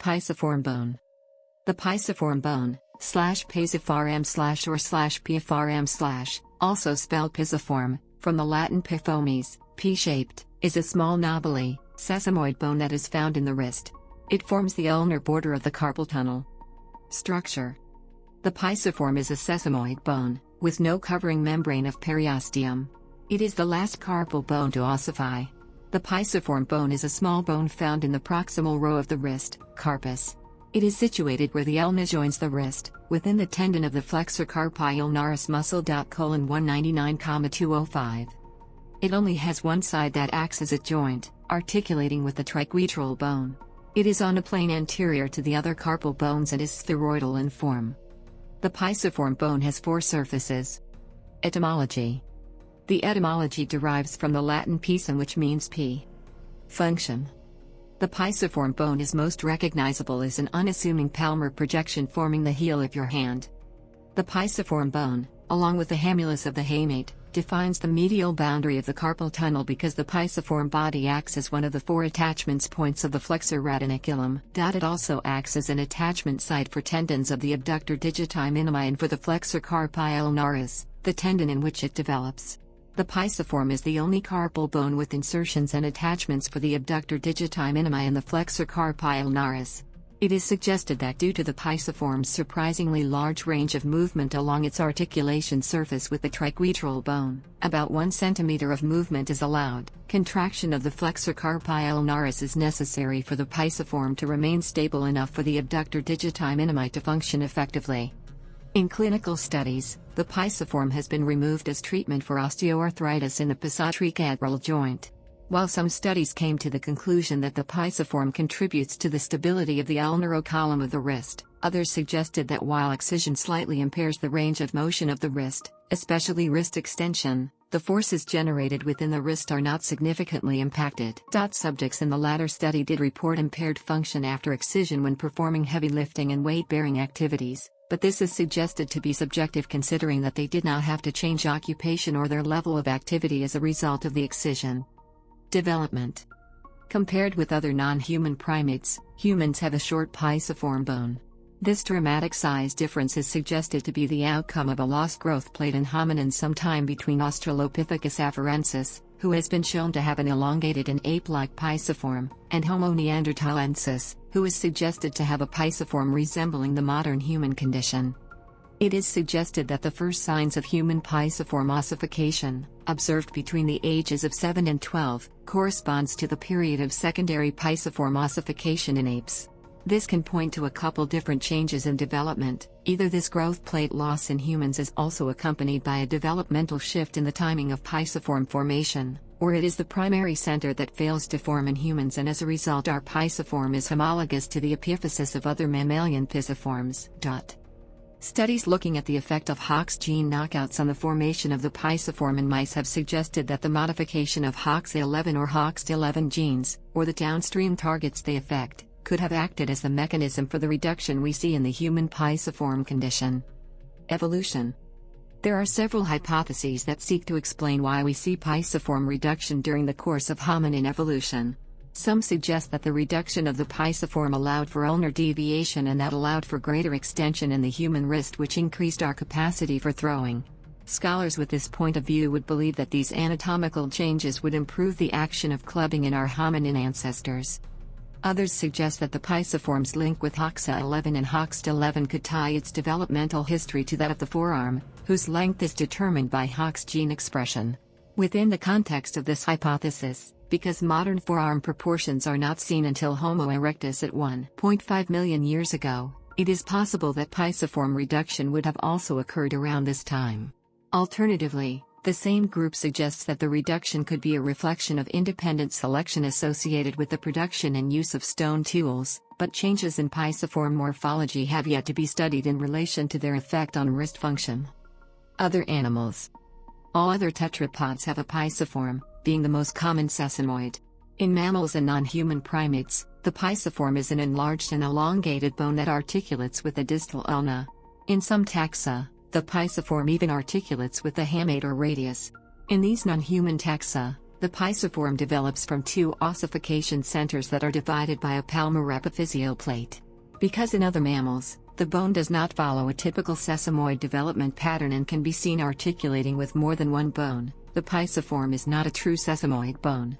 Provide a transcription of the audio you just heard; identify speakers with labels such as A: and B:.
A: Pisiform bone. The pisiform bone, slash pisiform slash or slash piform slash, also spelled pisiform, from the Latin pisiformis, pea-shaped, is a small knobbly, sesamoid bone that is found in the wrist. It forms the ulnar border of the carpal tunnel. Structure The pisiform is a sesamoid bone, with no covering membrane of periosteum. It is the last carpal bone to ossify. The pisiform bone is a small bone found in the proximal row of the wrist, carpus. It is situated where the ulna joins the wrist, within the tendon of the flexor carpi ulnaris muscle. Colon 199,205. It only has one side that acts as a joint, articulating with the triquetral bone. It is on a plane anterior to the other carpal bones and is spheroidal in form. The pisiform bone has four surfaces. Etymology The etymology derives from the Latin pisum which means pea. Function The pisiform bone is most recognizable as an unassuming palmar projection forming the heel of your hand. The pisiform bone, along with the hamulus of the hamate, defines the medial boundary of the carpal tunnel because the pisiform body acts as one of the four attachments points of the flexor retinaculum. It also acts as an attachment site for tendons of the abductor digiti minimi and for the flexor carpi ulnaris, the tendon in which it develops. The pisiform is the only carpal bone with insertions and attachments for the abductor digiti minimi and the flexor carpi ulnaris. It is suggested that due to the pisiform's surprisingly large range of movement along its articulation surface with the triquetral bone, about 1 cm of movement is allowed. Contraction of the flexor carpi ulnaris is necessary for the pisiform to remain stable enough for the abductor digiti minimi to function effectively. In clinical studies, the pisiform has been removed as treatment for osteoarthritis in the pisotriquetral joint. While some studies came to the conclusion that the pisiform contributes to the stability of the ulnar column of the wrist, others suggested that while excision slightly impairs the range of motion of the wrist, especially wrist extension, the forces generated within the wrist are not significantly impacted. Subjects in the latter study did report impaired function after excision when performing heavy lifting and weight bearing activities, but this is suggested to be subjective considering that they did not have to change occupation or their level of activity as a result of the excision. Development Compared with other non-human primates, humans have a short pisiform bone. This dramatic size difference is suggested to be the outcome of a lost growth plate in hominins sometime between Australopithecus afarensis, who has been shown to have an elongated and ape-like pisiform, and Homo neanderthalensis, who is suggested to have a pisiform resembling the modern human condition. It is suggested that the first signs of human pisiform ossification, observed between the ages of 7 and 12, corresponds to the period of secondary pisiform ossification in apes. This can point to a couple different changes in development. Either this growth plate loss in humans is also accompanied by a developmental shift in the timing of pisiform formation, or it is the primary center that fails to form in humans and as a result our pisiform is homologous to the epiphysis of other mammalian pisiforms. Studies looking at the effect of Hox gene knockouts on the formation of the pisiform in mice have suggested that the modification of HOX11 or HOX11 genes, or the downstream targets they affect, could have acted as the mechanism for the reduction we see in the human pisiform condition. Evolution There are several hypotheses that seek to explain why we see pisiform reduction during the course of hominin evolution. Some suggest that the reduction of the pisiform allowed for ulnar deviation and that allowed for greater extension in the human wrist which increased our capacity for throwing. Scholars with this point of view would believe that these anatomical changes would improve the action of clubbing in our hominin ancestors. Others suggest that the pisiform's link with HOXA11 and HOXD11 could tie its developmental history to that of the forearm, whose length is determined by HOX gene expression. Within the context of this hypothesis, because modern forearm proportions are not seen until Homo erectus at 1.5 million years ago, it is possible that pisiform reduction would have also occurred around this time. Alternatively, the same group suggests that the reduction could be a reflection of independent selection associated with the production and use of stone tools, but changes in pisiform morphology have yet to be studied in relation to their effect on wrist function. Other animals All other tetrapods have a pisiform, being the most common sesamoid. In mammals and non-human primates, the pisiform is an enlarged and elongated bone that articulates with the distal ulna. In some taxa, the pisiform even articulates with the hamate or radius. In these non-human taxa, The pisiform develops from two ossification centers that are divided by a palmaropiphyseal plate. Because in other mammals, the bone does not follow a typical sesamoid development pattern and can be seen articulating with more than one bone, the pisiform is not a true sesamoid bone.